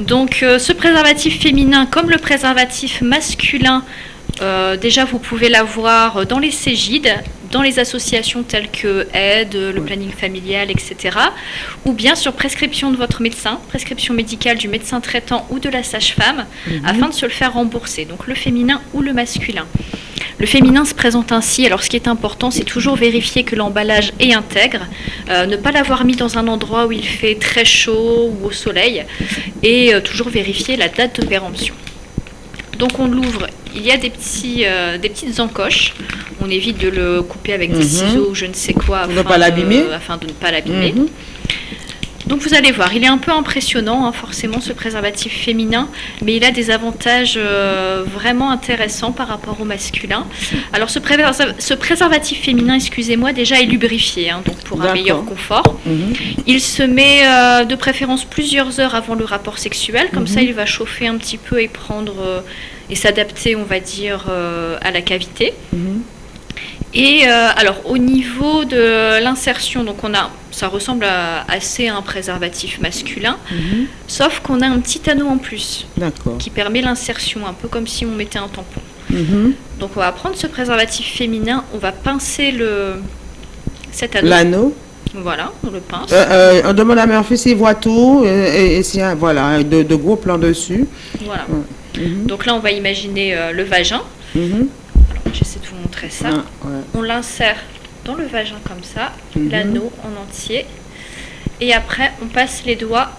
Donc euh, ce préservatif féminin comme le préservatif masculin, euh, déjà vous pouvez l'avoir dans les Cégides, dans les associations telles que Aide, le planning familial, etc. Ou bien sur prescription de votre médecin, prescription médicale du médecin traitant ou de la sage-femme, Mhm. afin de se le faire rembourser, donc le féminin ou le masculin. Le féminin se présente ainsi. Alors, ce qui est important, c'est toujours vérifier que l'emballage est intègre, euh, ne pas l'avoir mis dans un endroit où il fait très chaud ou au soleil, et euh, toujours vérifier la date de péremption. Donc, on l'ouvre. Il y a des, petits, euh, des petites encoches. On évite de le couper avec des Mhm. ciseaux ou je ne sais quoi afin pas de- l'abîmer. afin de ne pas l'abîmer. Donc vous allez voir, il est un peu impressionnant, hein, forcément, ce préservatif féminin, mais il a des avantages euh, vraiment intéressants par rapport au masculin. Alors ce, préserva- ce préservatif féminin, excusez-moi, déjà est lubrifié, hein, donc pour un meilleur confort. Mhm. Il se met euh, de préférence plusieurs heures avant le rapport sexuel, comme ça Mhm. il va chauffer un petit peu et prendre euh, et s'adapter, on va dire, à la cavité. Mhm. Et euh, alors au niveau de l'insertion, donc on a, ça ressemble à, assez à un préservatif masculin, Mhm. sauf qu'on a un petit anneau en plus qui permet l'insertion, un peu comme si on mettait un tampon. Mhm. Donc on va prendre ce préservatif féminin, on va pincer le cet anneau. L'anneau. Voilà, on le pince. Euh, euh, on demande à Murphy s'il voit tout euh, et, et s'il y a voilà, de, de gros plans dessus. Voilà. Mhm. Donc là on va imaginer le vagin. J'essaie de vous montrer ça. Ah, ouais. On l'insère dans le vagin comme ça, Mhm. l'anneau en entier. Et après, on passe les doigts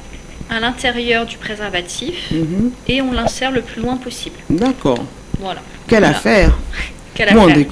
à l'intérieur du préservatif Mhm. et on l'insère le plus loin possible. D'accord. Voilà. Quelle Voilà. affaire Quelle Moi, on affaire.